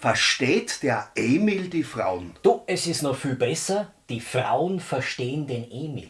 Versteht der Emil die Frauen? Du, es ist noch viel besser, die Frauen verstehen den Emil.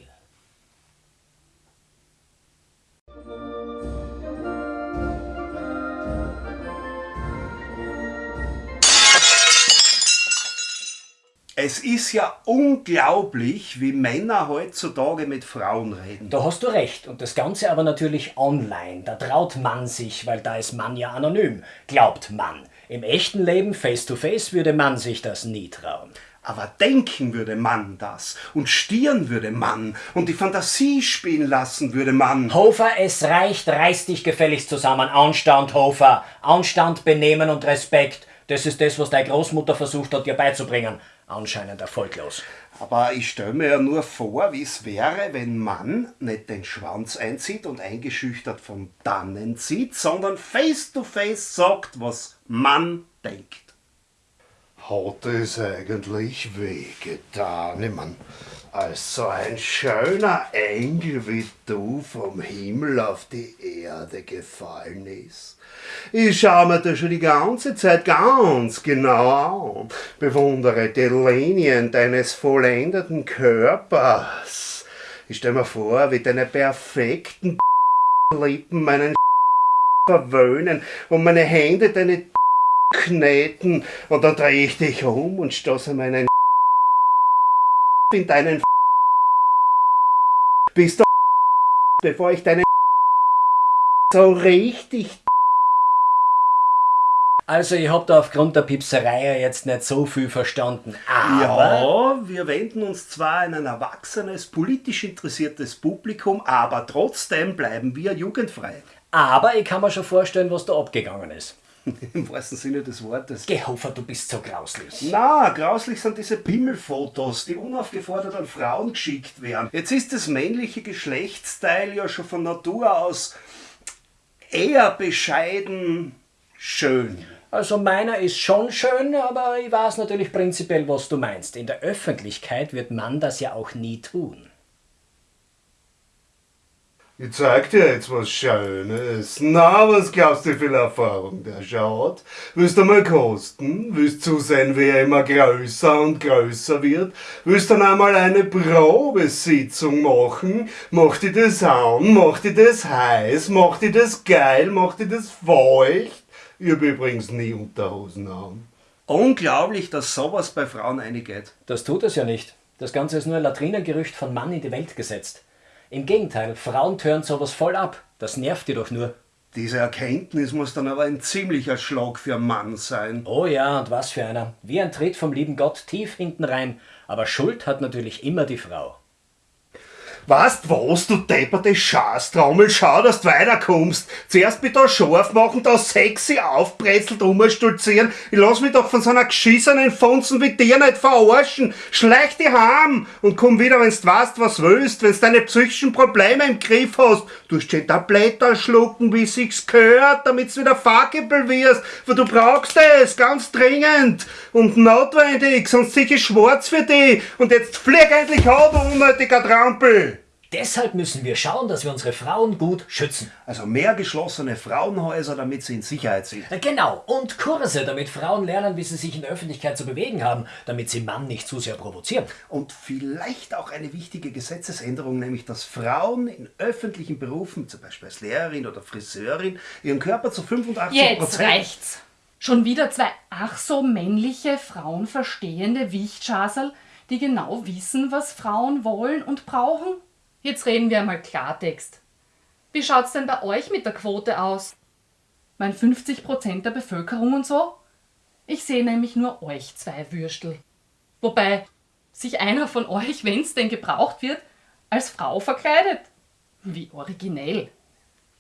Es ist ja unglaublich, wie Männer heutzutage mit Frauen reden. Da hast du recht. Und das Ganze aber natürlich online. Da traut man sich, weil da ist man ja anonym. Glaubt man. Im echten Leben face to face würde man sich das nie trauen. Aber denken würde man das und stieren würde man und die Fantasie spielen lassen würde man. Hofer, es reicht, reiß dich gefälligst zusammen. Anstand, Hofer. Anstand, Benehmen und Respekt. Das ist das, was deine Großmutter versucht hat, dir beizubringen. Anscheinend erfolglos. Aber ich stelle mir ja nur vor, wie es wäre, wenn man nicht den Schwanz einzieht und eingeschüchtert von dannen zieht, sondern face to face sagt, was man denkt. Hat es eigentlich wehgetan? Ich mein, als so ein schöner Engel wie du vom Himmel auf die Erde gefallen ist. Ich schaue mir das schon die ganze Zeit ganz genau an, bewundere die Linien deines vollendeten Körpers. Ich stelle mir vor, wie deine perfekten Lippen meinen verwöhnen und meine Hände deine kneten und dann drehe ich dich um und stoße meinen in deinen bis du bevor ich deinen so richtig Also ich hab da aufgrund der Pipserei ja jetzt nicht so viel verstanden. Aber Ja, wir wenden uns zwar an ein erwachsenes, politisch interessiertes Publikum, aber trotzdem bleiben wir jugendfrei. aber ich kann mir schon vorstellen, was da abgegangen ist. Im wahrsten Sinne des Wortes. Geh, Hofer, du bist so grauslich. Na, grauslich sind diese Pimmelfotos, die unaufgefordert an Frauen geschickt werden. Jetzt ist das männliche Geschlechtsteil ja schon von Natur aus eher bescheiden schön. Also meiner ist schon schön, aber ich weiß natürlich prinzipiell, was du meinst. In der Öffentlichkeit wird man das ja auch nie tun. Ich zeig dir jetzt was Schönes. Na, was glaubst du, wie viel Erfahrung der schaut? Willst du mal kosten? Willst zusehen, wie er immer größer und größer wird? Willst dann einmal eine Probesitzung machen? Mach dir das an? Mach dir das heiß? Mach dir das geil? Mach dir das feucht? Ich hab übrigens nie Unterhosen an. Unglaublich, dass sowas bei Frauen eingeht. Das tut es ja nicht. Das Ganze ist nur ein Latrinengerücht von Mann in die Welt gesetzt. Im Gegenteil, Frauen tören sowas voll ab. Das nervt die doch nur. Diese Erkenntnis muss dann aber ein ziemlicher Schlag für einen Mann sein. Oh ja, und was für einer. Wie ein Tritt vom lieben Gott tief hinten rein. Aber Schuld hat natürlich immer die Frau. Weißt was, du depperte Schaßtrommel, schau, dass du weiterkommst. Zuerst mit da scharf machen, da sexy aufbrezelt umstolzieren. Ich lass mich doch von so einer geschissenen Fonzen wie dir nicht verarschen. Schleich dich heim und komm wieder, wenn's weißt, was willst, wenn's deine psychischen Probleme im Griff hast. Du hast schon Tabletter schlucken, wie sich's gehört, damit's wieder fuckable wirst, weil du brauchst es, ganz dringend und notwendig, sonst sicher schwarz für dich. Und jetzt flieg endlich du unnötiger Trampel. Deshalb müssen wir schauen, dass wir unsere Frauen gut schützen. Also mehr geschlossene Frauenhäuser, damit sie in Sicherheit sind. Äh, Genau, und Kurse, damit Frauen lernen, wie sie sich in der Öffentlichkeit zu bewegen haben, damit sie Mann nicht zu sehr provozieren. Und vielleicht auch eine wichtige Gesetzesänderung, nämlich dass Frauen in öffentlichen Berufen, zum Beispiel als Lehrerin oder Friseurin, ihren Körper zu 85% Jetzt reicht's. Schon wieder zwei ach so männliche, frauenverstehende Wichtschasel, die genau wissen, was Frauen wollen und brauchen? Jetzt reden wir einmal Klartext. Wie schaut's denn bei euch mit der Quote aus? Mein 50% der Bevölkerung und so? Ich sehe nämlich nur euch zwei Würstel. Wobei sich einer von euch, wenn's denn gebraucht wird, als Frau verkleidet. Wie originell.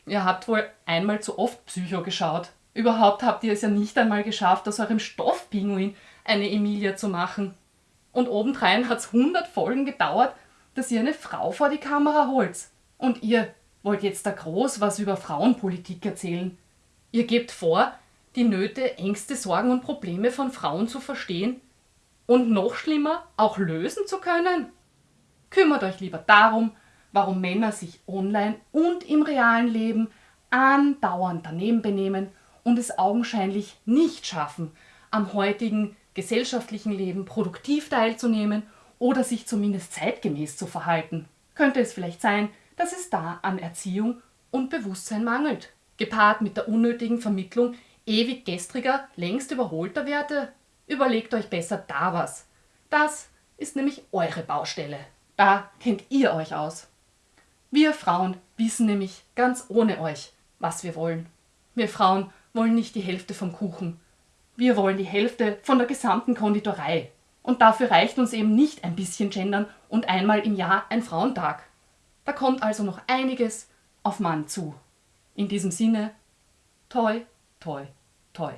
Ihr habt wohl einmal zu oft Psycho geschaut. Überhaupt habt ihr es ja nicht einmal geschafft, aus eurem Stoffpinguin eine Emilia zu machen. Und obendrein hat's 100 Folgen gedauert, dass ihr eine Frau vor die Kamera holt. Und ihr wollt jetzt da groß was über Frauenpolitik erzählen. Ihr gebt vor, die Nöte, Ängste, Sorgen und Probleme von Frauen zu verstehen und noch schlimmer, auch lösen zu können. Kümmert euch lieber darum, warum Männer sich online und im realen Leben andauernd daneben benehmen und es augenscheinlich nicht schaffen, am heutigen gesellschaftlichen Leben produktiv teilzunehmen oder sich zumindest zeitgemäß zu verhalten. Könnte es vielleicht sein, dass es da an Erziehung und Bewusstsein mangelt, gepaart mit der unnötigen Vermittlung ewig gestriger, längst überholter Werte? Überlegt euch besser da was. Das ist nämlich eure Baustelle. Da kennt ihr euch aus. Wir Frauen wissen nämlich ganz ohne euch, was wir wollen. Wir Frauen wollen nicht die Hälfte vom Kuchen. Wir wollen die Hälfte von der gesamten Konditorei. Und dafür reicht uns eben nicht ein bisschen gendern und einmal im Jahr ein Frauentag. Da kommt also noch einiges auf Mann zu. In diesem Sinne, toi, toi, toi.